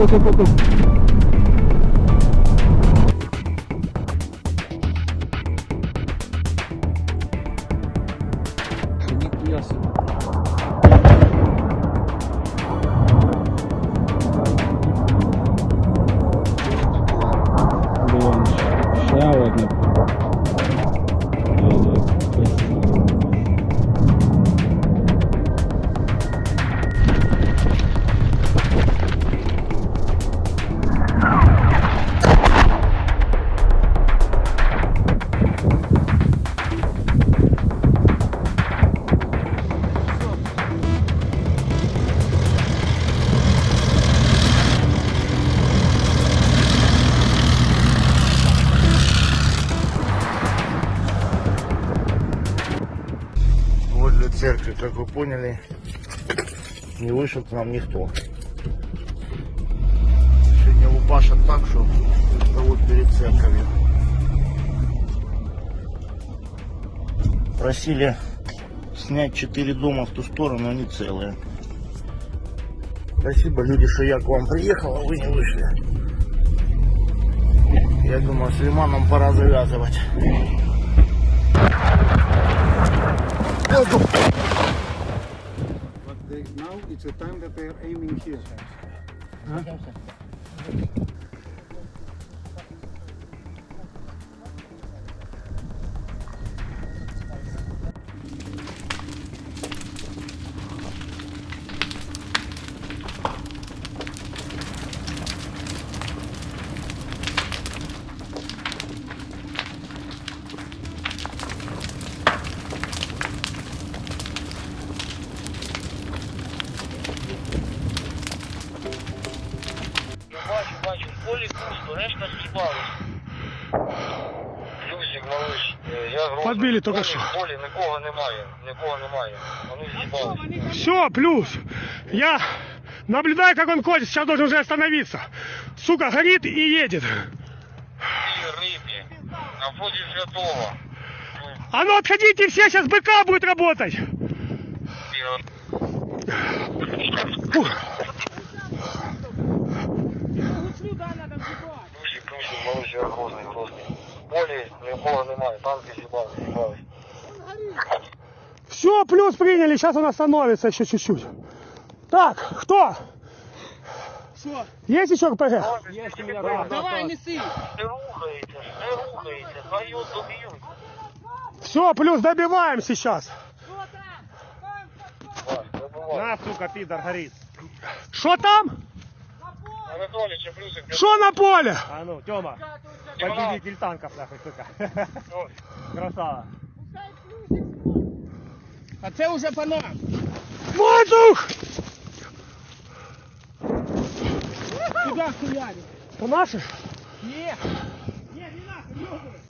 go, go, go, go. 재밌구였습니다. Церкви, как вы поняли, не вышел к нам никто. Сегодня лупашат так, что вот перед церковью. Просили снять четыре дома в ту сторону, они целые. Спасибо, люди, что я к вам приехал, а вы не вышли. Я думаю, с Лиманом пора завязывать. But they, now it's a time that they are aiming here. Я бачу, бачу, в полі пусто, решта з'їбалась. Люзик, малыш, е, я з Подбили в тільки полі, що. В полі нікого немає, нікого немає. Вони з'їбались. Все, плюс. Я наблюдаю, как он ходит. Сейчас должен уже остановиться. Сука, горит и едет. Ті рибі, на вході святого. А ну отходите все, сейчас БК будет работать. Фух. я грозний, грозний. В полі нікого немає, танки з'їбались, з'їбались. Все, плюс приняли. Сейчас он остановится еще чуть-чуть. Так, кто? Что? Есть еще РПГ? Есть у меня, Давай, неси. Не рухається, не рухається, хай його доб'ють. Все, плюс добиваем сейчас. Вась, добивай. На, сука, пидор горит. Что там? Что на поле? А ну, Тёма, победитель танков, нахуй, сука. Красава. А це уже по нам. Воздух! Куда хуярить? У наших? Не. Не, не надо, ёбаный.